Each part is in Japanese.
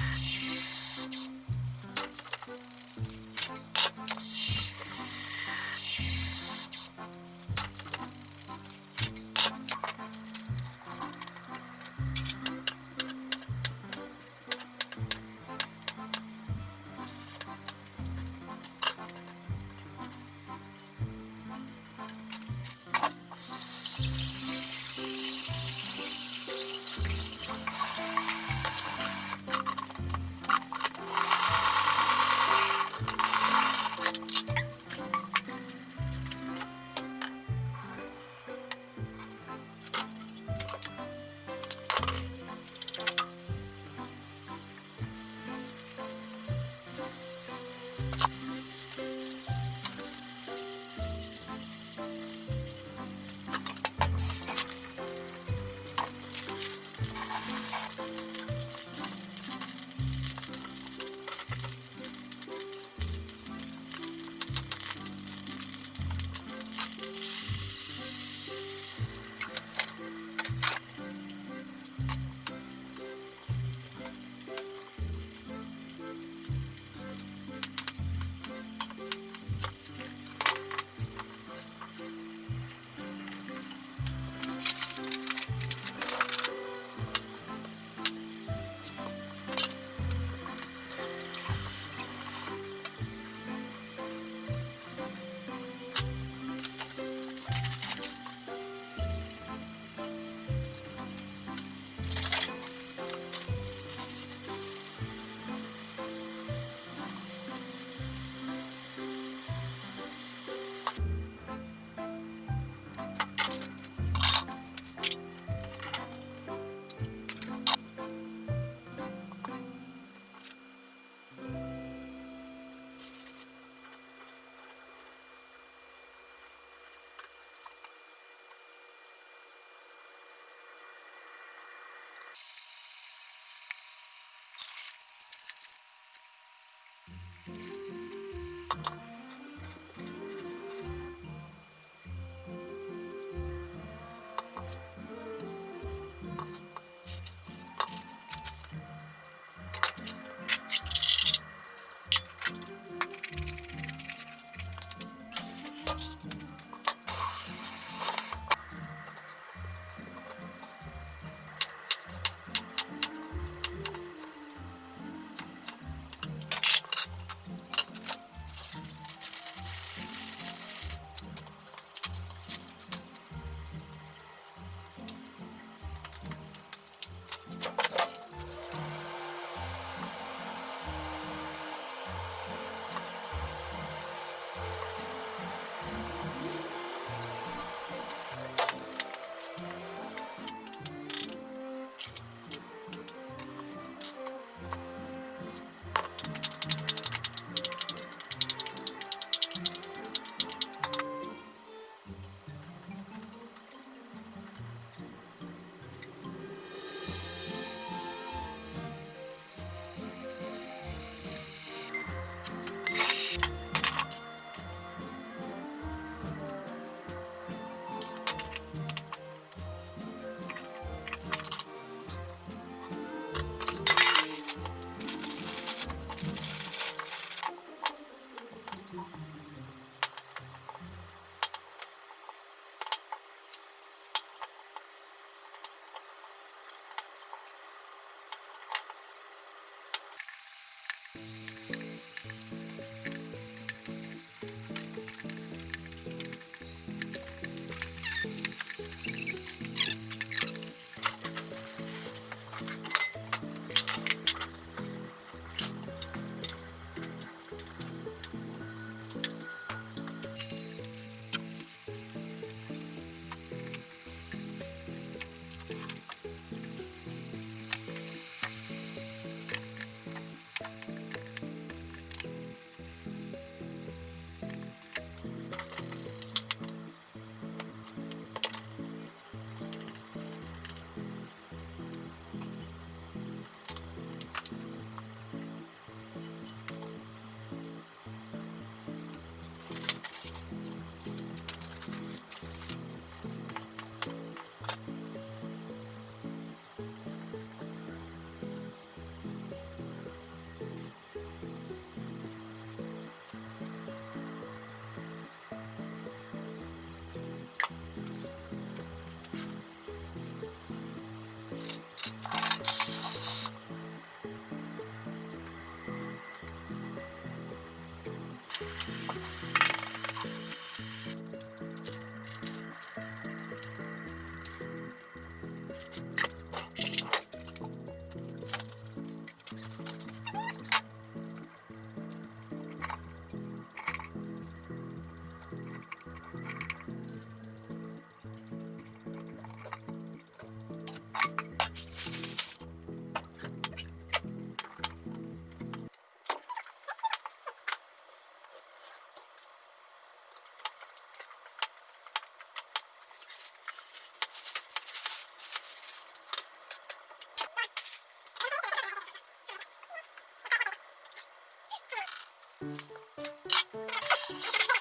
Yeah.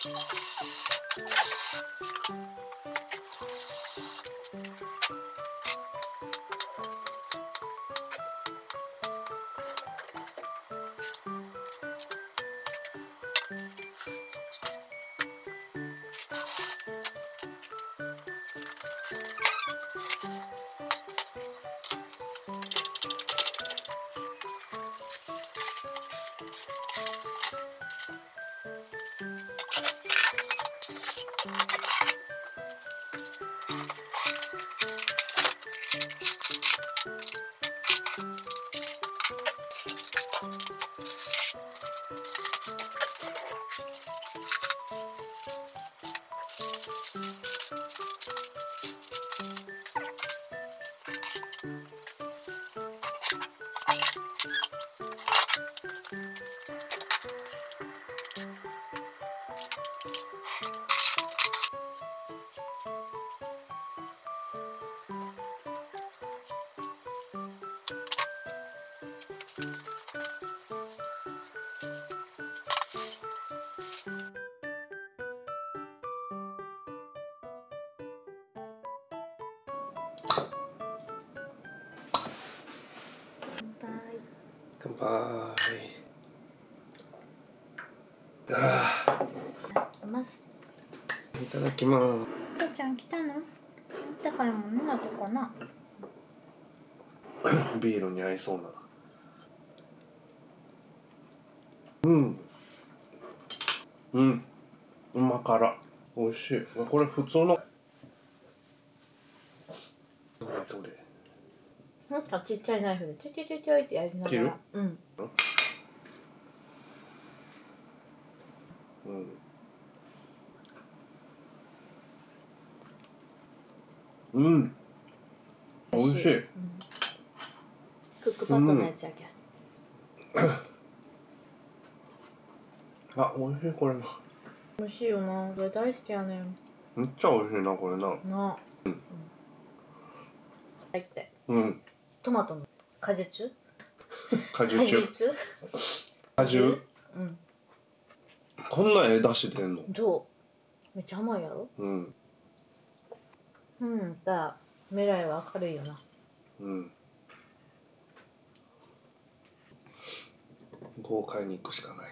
you you 乾杯。あいます。ーいただきます。けいちゃん来たの？高いもんなとこな。ビールに合いそうな。うん。うん。うま辛。美味しい。これ普通のどれどれなんかちっちゃいナイフでちょいちょいちょいちょいってやりなが切る？らうん。うん。うん。美味しい。クックパッドのやつやけん。あ美味しいこれな美味しいよな。これ大好きやねん。めっちゃ美味しいなこれな。な。うん。入って。うんトマトの。果実果果汁実果汁？うん。こんなええ出汁出んの？どう？めっちゃ甘いやろ？うん。うんだ。未来は明るいよな。うん。豪快に行くしかない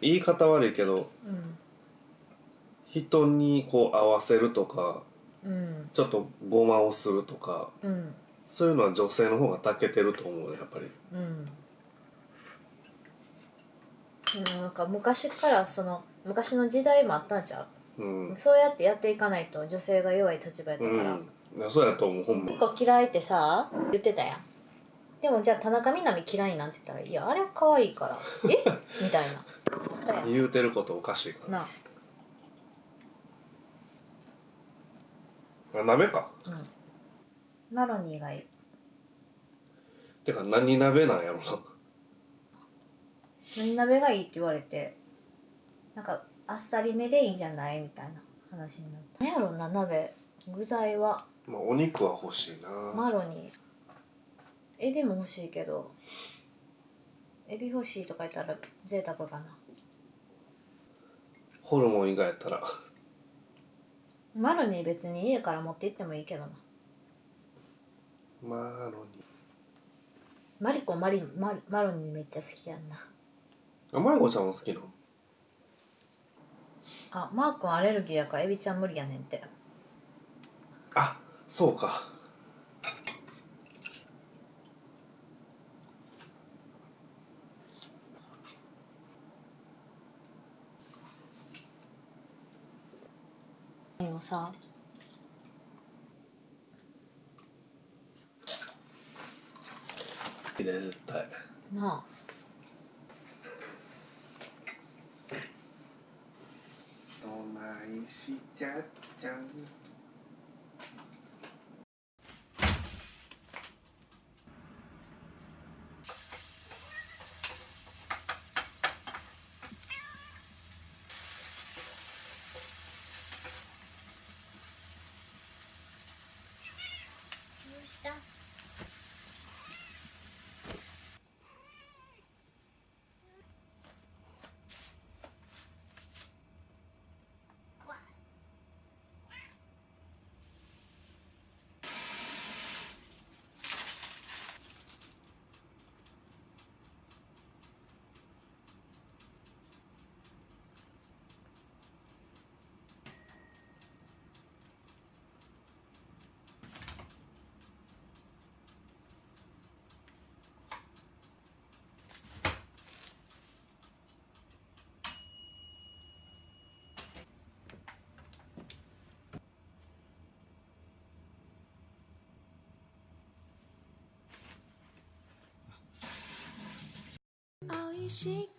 言い方悪いけどうん人にこう合わせるとかうんちょっとごまをするとかうんそういうのは女性の方が長けてると思うねやっぱり。うん。なんか昔からその昔の時代もあったんちゃう？ん。うそうやってやっていかないと女性が弱い立場やったうから、ん。いやそうやと思うほんま。結構嫌いってさ言ってたやんでもじゃあ田中みな実嫌いなんて言ったら「いやあれは可愛いから」え？みたいな。言うてることおかしいか。ならあ鍋か。うん。マロニーがいいてか何鍋なんやろな。何鍋がいいって言われてなんかあっさりめでいいんじゃないみたいな話になった。何やろな鍋。具材は。まあお肉は欲しいな、マロニーエビも欲しいけど。エビ欲しいとか言ったら贅沢かな。ホルモン以外やったら。マロニー別に家から持って行ってもいいけどな。マロニマリコマリママロニーめっちゃ好きやんな。あまいこちゃんも好きなの？あマー君アレルギーやからエビちゃん無理やねんって。あそうかでもさ。いいね絶対。なあ。どないしちゃっちゃん美味しくな